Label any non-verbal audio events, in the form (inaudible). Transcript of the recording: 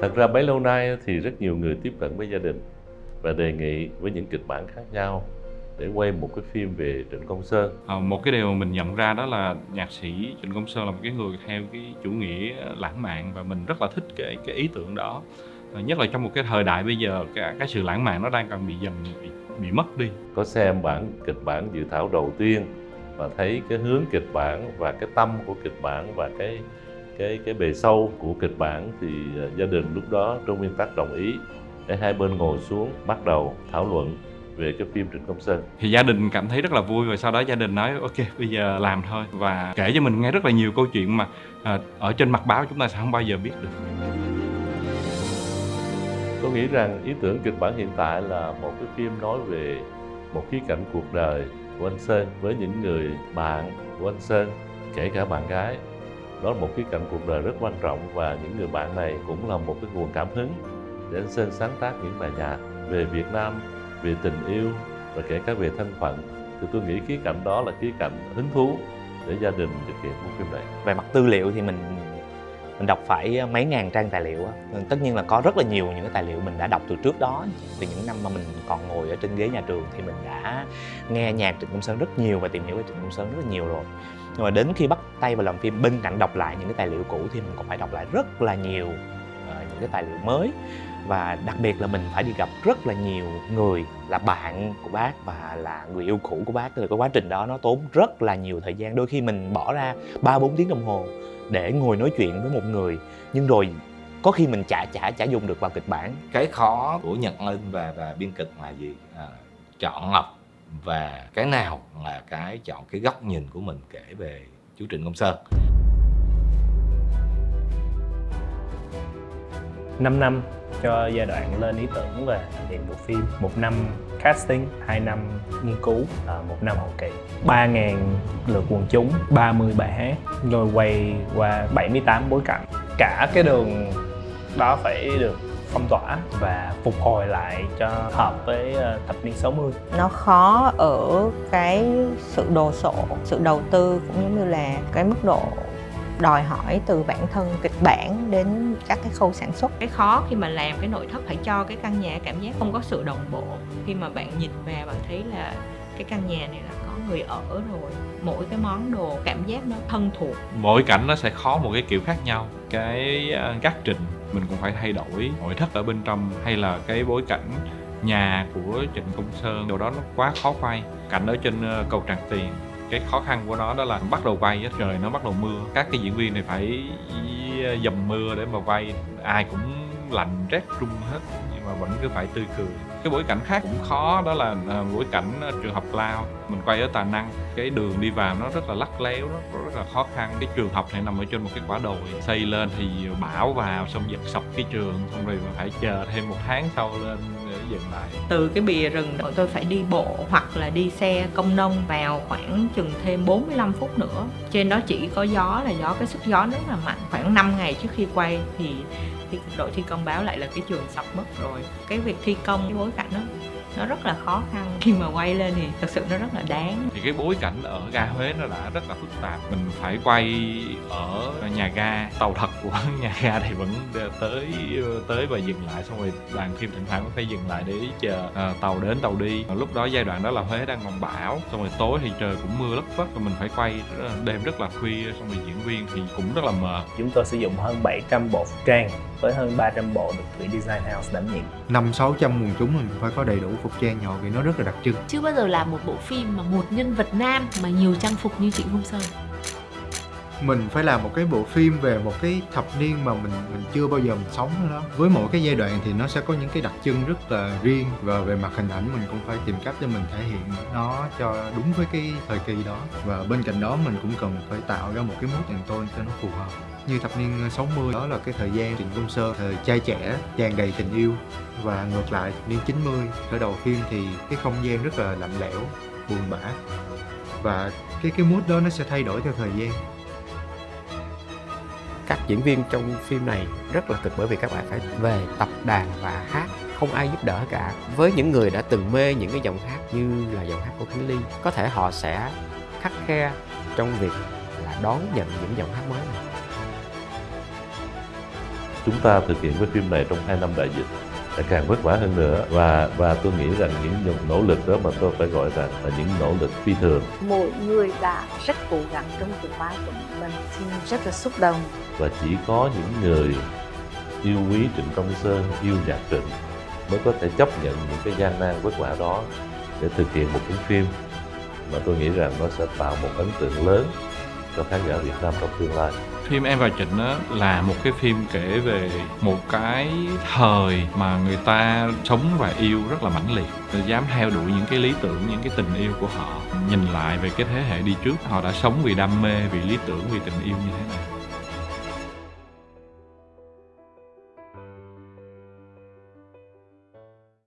Thật ra bấy lâu nay thì rất nhiều người tiếp cận với gia đình và đề nghị với những kịch bản khác nhau để quay một cái phim về Trịnh Công Sơn. À, một cái điều mình nhận ra đó là nhạc sĩ Trịnh Công Sơn là một cái người theo cái chủ nghĩa lãng mạn và mình rất là thích cái cái ý tưởng đó. À, nhất là trong một cái thời đại bây giờ cái, cái sự lãng mạn nó đang cần bị dần bị, bị mất đi. Có xem bản kịch bản dự thảo đầu tiên và thấy cái hướng kịch bản và cái tâm của kịch bản và cái cái cái bề sâu của kịch bản thì uh, gia đình lúc đó trong nguyên tắc đồng ý để hai bên ngồi xuống bắt đầu thảo luận về cái phim Trịnh Công Sơn. Thì gia đình cảm thấy rất là vui và sau đó gia đình nói ok bây giờ làm thôi và kể cho mình nghe rất là nhiều câu chuyện mà à, ở trên mặt báo chúng ta sẽ không bao giờ biết được. Tôi nghĩ rằng ý tưởng kịch bản hiện tại là một cái phim nói về một khía cạnh cuộc đời của anh Sơn với những người bạn của anh Sơn, kể cả bạn gái. Đó là một khía cạnh cuộc đời rất quan trọng và những người bạn này cũng là một cái nguồn cảm hứng để anh Sơn sáng tác những bài nhạc về Việt Nam, về tình yêu và kể cả về thân phận. Thì tôi nghĩ khía cạnh đó là khía cạnh hứng thú để gia đình thực hiện bộ phim này. Về mặt tư liệu thì mình mình đọc phải mấy ngàn trang tài liệu tất nhiên là có rất là nhiều những cái tài liệu mình đã đọc từ trước đó từ những năm mà mình còn ngồi ở trên ghế nhà trường thì mình đã nghe nhạc Trịnh Công Sơn rất nhiều và tìm hiểu về Trịnh Công Sơn rất là nhiều rồi nhưng mà đến khi bắt tay vào làm phim bên cạnh đọc lại những cái tài liệu cũ thì mình còn phải đọc lại rất là nhiều uh, những cái tài liệu mới. Và đặc biệt là mình phải đi gặp rất là nhiều người là bạn của bác và là người yêu cũ của bác. Thì cái quá trình đó nó tốn rất là nhiều thời gian. Đôi khi mình bỏ ra ba bốn tiếng đồng hồ để ngồi nói chuyện với một người nhưng rồi có khi mình chả chả chả dùng được vào kịch bản. Cái khó của nhật linh và và biên kịch là gì? À, chọn lọc và cái nào là cái chọn cái góc nhìn của mình kể về chú Trịnh Công Sơn? 5 năm cho giai đoạn lên ý tưởng và thực hiện bộ phim. Một năm casting 2 năm nghiên cứu à, một năm hậu kỳ. 3.000 lượt quần chúng 30 bài hát rồi quay qua 78 bối cảnh. Cả cái đường đó phải được phong tỏa và phục hồi lại cho hợp với ờ, thập niên 60 nó khó ở cái sự đồ sộ sự đầu tư cũng giống như là cái mức độ đòi hỏi từ bản thân kịch bản đến các cái khâu sản xuất. Cái khó khi mà làm cái nội thất phải cho cái căn nhà cảm giác không có sự đồng bộ. Khi mà bạn nhìn vào bạn thấy là cái căn nhà này là người ở rồi, mỗi cái món đồ, cảm giác nó thân thuộc. Mỗi cảnh nó sẽ khó một cái kiểu khác nhau. Cái à, gác trình mình cũng phải thay đổi nội thất ở bên trong hay là cái bối cảnh nhà của Trịnh Công Sơn điều đó nó quá khó quay cảnh ở trên ờ, cầu Tràng Tiền, cái khó khăn của nó đó là bắt đầu quay trời, nó bắt đầu mưa. Các cái diễn viên này phải ờ, dầm mưa để mà quay ai cũng lạnh, rét run hết, nhưng mà vẫn cứ phải tươi cười. Cái bối cảnh khác cũng khó, đó là à, bối cảnh à, trường học lao. Mình quay ở tà năng, cái đường đi vào nó rất là lắc léo, nó rất là khó khăn. Cái trường học này nằm ở trên một cái quả đồi, xây lên thì bão vào, xong giật sập cái trường, xong rồi phải chờ thêm một tháng sau lên dừng lại từ cái bìa rừng bọn tôi phải đi bộ hoặc là đi xe công nông vào khoảng chừng thêm 45 phút nữa trên đó chỉ có gió là gió cái sức gió rất là mạnh khoảng 5 ngày trước khi quay thì thì đội thi công báo lại là cái trường sập mất rồi cái việc thi công cái bối cảnh đó nó rất là khó khăn. Khi mà quay lên thì thật sự nó rất là đáng. Thì cái bối cảnh ở ga Huế nó đã rất là phức tạp. Mình phải quay ở nhà ga tàu thật của (laughs) nhà ga thì vẫn tới tới và dừng lại. Xong rồi đoàn phim thỉnh thoảng cũng phải dừng lại để chờ à, tàu đến tàu đi. Lúc đó giai đoạn đó là Huế đang còn bão xong rồi tối thì trời cũng mưa lất phất và mình phải quay đêm rất là khuya. Xong rồi diễn viên thì cũng rất là mờ. Chúng tôi sử dụng hơn 700 bộ phục trang với hơn 300 bộ được Thủy Design House đảm nhiệm. Năm sáu trăm quần chúng mình phải có đầy đủ phục trang nhỏ vì nó rất là đặc trưng. Chưa bao giờ là một bộ phim mà một nhân vật nam mà nhiều trang phục như Trịnh Công Sơn mình phải làm một cái bộ phim về một cái thập niên mà mình mình chưa bao giờ mình sống đó với mỗi cái giai đoạn thì nó sẽ có những cái đặc trưng rất là riêng và về mặt hình ảnh mình cũng phải tìm cách để mình thể hiện nó cho đúng với cái thời kỳ đó. Và bên cạnh đó mình cũng cần phải tạo ra một cái mood and tone cho nó phù hợp. Như thập niên 60 đó là cái thời gian Trịnh Công Sơn, thời trai trẻ, tràn đầy tình yêu. Và ngược lại, niên 90 khởi đầu phim thì cái không gian rất là lạnh lẽo, buồn bã. Và cái cái mood đó nó sẽ thay đổi theo thời gian các diễn viên trong phim này rất là cực bởi vì các bạn phải về tập đàn và hát. Không ai giúp đỡ cả. Với những người đã từng mê những cái dòng hát như là dòng hát của Khánh Ly, có thể họ sẽ khắc khe trong việc là đón nhận những dòng hát mới này. Chúng ta thực hiện cái phim này trong hai năm đại dịch là càng vất vả hơn nữa. Và và tôi nghĩ rằng những nỗ lực đó mà tôi phải gọi rằng là những nỗ lực phi thường. Mỗi người đã rất cố gắng trong cái vai của mình xin rất là xúc động. Và chỉ có những người yêu quý Trịnh Công Sơn yêu nhạc Trịnh mới có thể chấp nhận những cái gian nan vất vả đó để thực hiện một cái phim mà tôi nghĩ rằng nó sẽ tạo một ấn tượng lớn cho khán giả Việt Nam trong tương lai phim Em và Trịnh á, là một cái phim kể về một cái thời mà người ta sống và yêu rất là mãnh liệt. Người dám theo đuổi những cái lý tưởng những cái tình yêu của họ nhìn lại về cái thế hệ đi trước họ đã sống vì đam mê vì lý tưởng vì tình yêu như thế nào